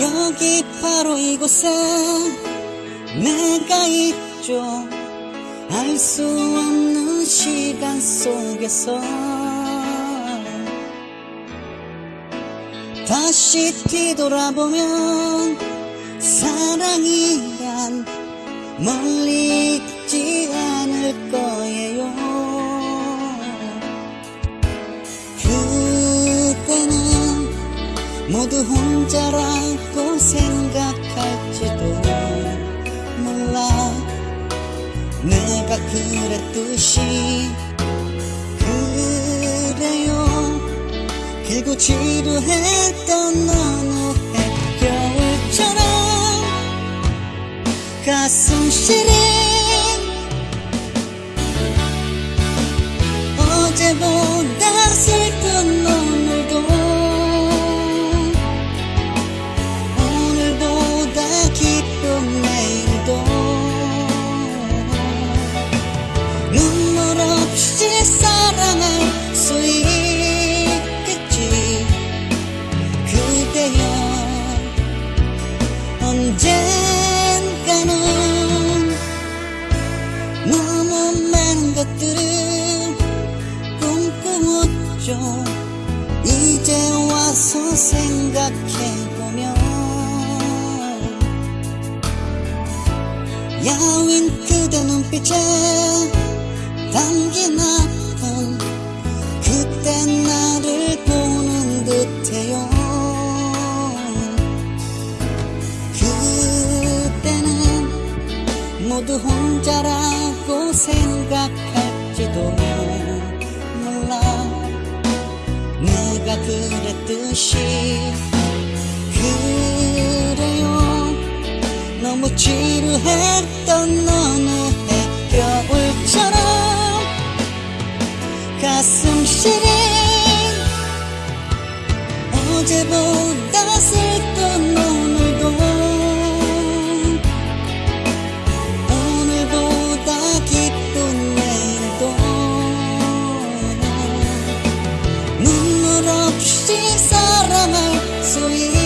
여기 바로 이곳에 내가 있죠. 알 수 없는 시간 속에서 다시 뒤돌아보면 사랑이란 멀리 있지 않을 거예요 모두 혼자라고 생각할지도 몰라. 내가 그랬듯이 그래요. 길고 지루했 사랑할 수 있겠지. 그대여 언젠가는 너무 많은 것들을 꿈꾸었죠. 이제 와서 생각해보면 야윈 그대 눈빛에 담긴 아 모두 혼자라고 생각할지도 몰라. 내가 그랬듯이 그래요. 너무 지루했던 어느 해 겨울처럼 가슴 시린 어제보다 눈물 없이 사랑할 수 있는